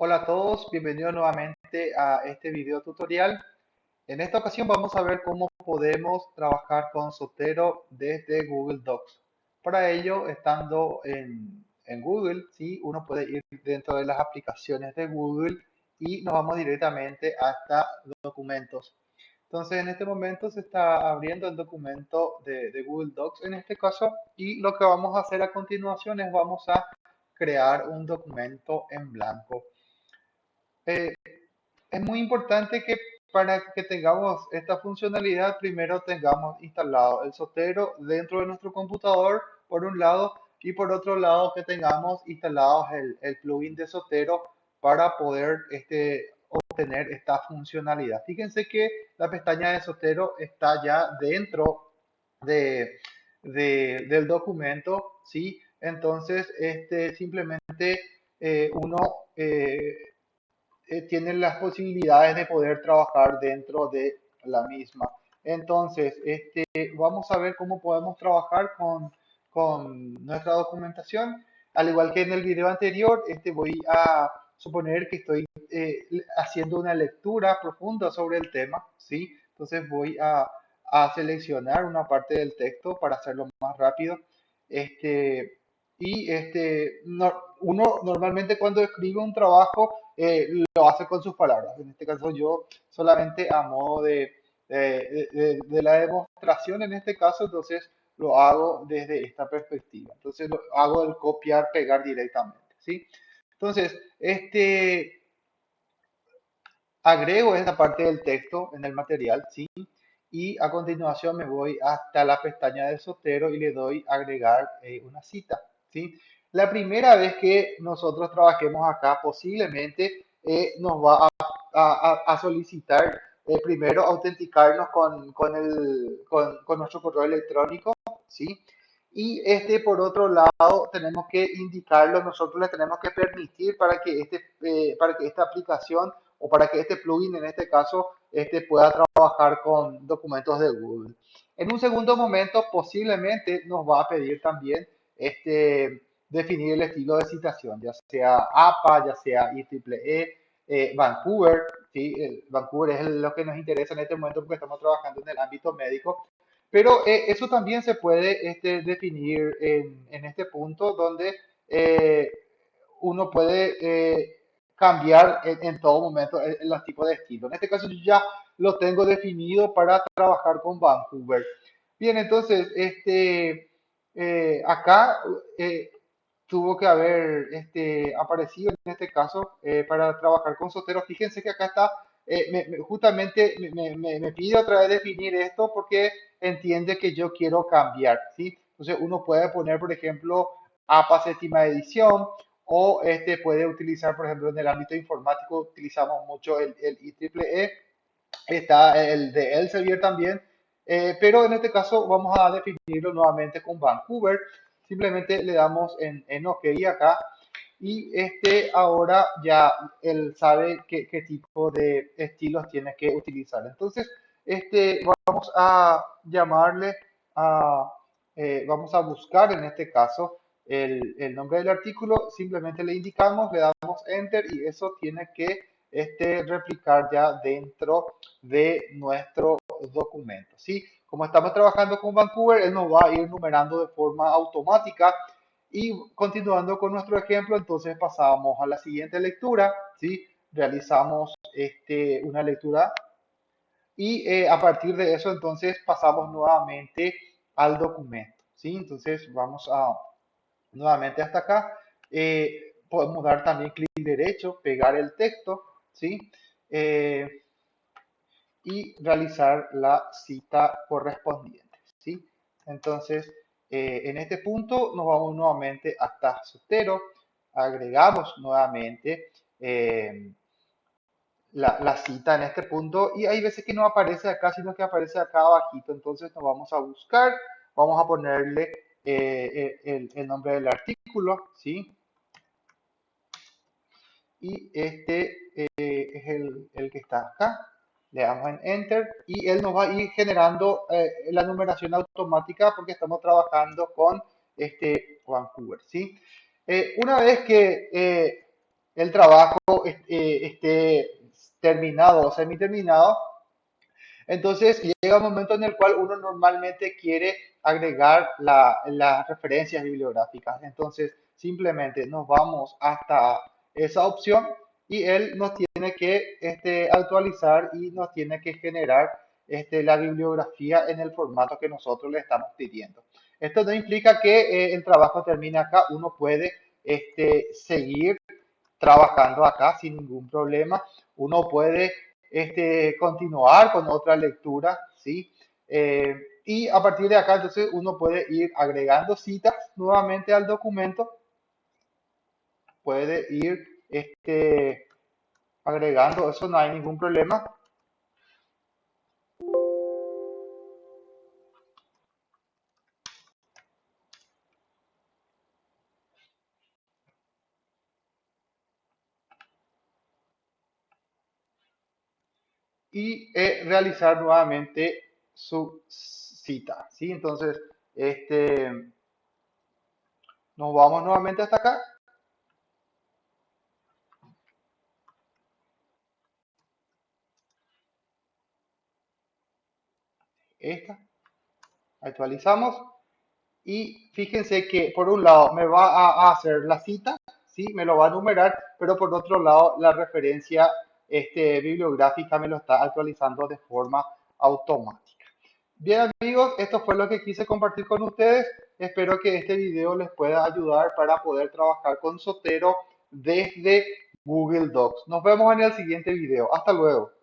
Hola a todos, bienvenidos nuevamente a este video tutorial. En esta ocasión vamos a ver cómo podemos trabajar con Sotero desde Google Docs. Para ello, estando en, Google, ¿sí? uno puede ir dentro de las aplicaciones de Google y nos vamos directamente hasta documentos. Entonces, en este momento se está abriendo el documento de, de Google Docs en este caso y lo que vamos a hacer a continuación es vamos a crear un documento en blanco. Eh, es muy importante que para que tengamos esta funcionalidad, primero tengamos instalado el Sotero dentro de nuestro computador, por un lado, y por otro lado que tengamos instalados el, plugin de Sotero para poder este, obtener esta funcionalidad. Fíjense que la pestaña de Sotero está ya dentro de, del documento, ¿sí? Entonces, este, simplemente eh, uno eh, eh, tienen las posibilidades de poder trabajar dentro de la misma. Entonces, este, vamos a ver cómo podemos trabajar con, con nuestra documentación. Al igual que en el video anterior, este, voy a suponer que estoy eh, haciendo una lectura profunda sobre el tema, ¿sí? Entonces voy a, a, seleccionar una parte del texto para hacerlo más rápido. Este, y este, uno normalmente cuando escribe un trabajo eh, lo hace con sus palabras. En este caso yo solamente a modo de, de, la demostración, en este caso, entonces lo hago desde esta perspectiva. Entonces hago el copiar, pegar directamente. ¿sí? Entonces, este, agrego esta parte del texto en el material, ¿sí? Y a continuación me voy hasta la pestaña de Sotero y le doy agregar eh, una cita, ¿sí? La primera vez que nosotros trabajemos acá, posiblemente eh, nos va a, solicitar eh, primero autenticarnos con, con, el, con, nuestro correo electrónico, ¿sí? Y este, por otro lado, tenemos que indicarlo, nosotros le tenemos que permitir para que, este, eh, para que esta aplicación o para que este plugin, en este caso, este, pueda trabajar con documentos de Google. En un segundo momento, posiblemente nos va a pedir también este, definir el estilo de citación, ya sea APA, ya sea IEEE, eh, Vancouver, ¿sí? Vancouver es lo que nos interesa en este momento porque estamos trabajando en el ámbito médico, pero eh, eso también se puede este, definir en, en, este punto donde eh, uno puede cambiar en, todo momento el, el, tipo de estilo. En este caso yo ya lo tengo definido para trabajar con Vancouver. Bien, entonces, este, acá tuvo que haber este, aparecido en este caso eh, para trabajar con Sotero. Fíjense que acá está, eh, justamente me, me, pide otra vez definir esto porque entiende que yo quiero cambiar, ¿sí? Entonces uno puede poner, por ejemplo, APA séptima edición o este puede utilizar, por ejemplo, en el ámbito informático utilizamos mucho el, el IEEE, está el de Elsevier también, eh, pero en este caso vamos a definirlo nuevamente con Vancouver. Simplemente le damos en, en OK acá. Y este ahora ya él sabe qué, qué, tipo de estilos tiene que utilizar. Entonces, este vamos a llamarle a, eh, vamos a buscar en este caso el, el, nombre del artículo, simplemente le indicamos, le damos Enter y eso tiene que este, replicar ya dentro de nuestro documento. ¿sí? Como estamos trabajando con Vancouver, él nos va a ir numerando de forma automática. Y continuando con nuestro ejemplo, entonces pasamos a la siguiente lectura, ¿sí? Realizamos este, una lectura y eh, a partir de eso entonces pasamos nuevamente al documento, ¿sí? Entonces vamos a nuevamente hasta acá. Eh, podemos dar también clic derecho, pegar el texto, ¿sí? Eh, y realizar la cita correspondiente. ¿sí? Entonces, eh, en este punto nos vamos nuevamente hasta Sotero, agregamos nuevamente eh, la, cita en este punto y hay veces que no aparece acá, sino que aparece acá abajito. Entonces nos vamos a buscar, vamos a ponerle eh, el, nombre del artículo, ¿sí? Y este es el, el que está acá le damos en Enter y él nos va a ir generando eh, la numeración automática porque estamos trabajando con este Vancouver, ¿sí? Eh, una vez que eh, el trabajo est- eh, esté terminado o semi-terminado, entonces llega un momento en el cual uno normalmente quiere agregar la- las referencias bibliográficas. Entonces simplemente nos vamos hasta esa opción y él nos tiene que este, actualizar y nos tiene que generar este, la bibliografía en el formato que nosotros le estamos pidiendo. Esto no implica que eh, el trabajo termine acá, uno puede este, seguir trabajando acá sin ningún problema. Uno puede este, continuar con otra lectura, ¿sí? Eh, y a partir de acá, entonces, uno puede ir agregando citas nuevamente al documento, puede ir este, agregando, eso no hay ningún problema. Y eh, realizar nuevamente su cita, ¿sí? Entonces, este, nos vamos nuevamente hasta acá. Esta, actualizamos Y fíjense que por un lado me va a, hacer la cita, ¿sí? Me lo va a numerar, pero por otro lado la referencia este, bibliográfica me lo está actualizando de forma automática. Bien amigos, esto fue lo que quise compartir con ustedes. Espero que este video les pueda ayudar para poder trabajar con Sotero desde Google Docs. Nos vemos en el siguiente video. Hasta luego.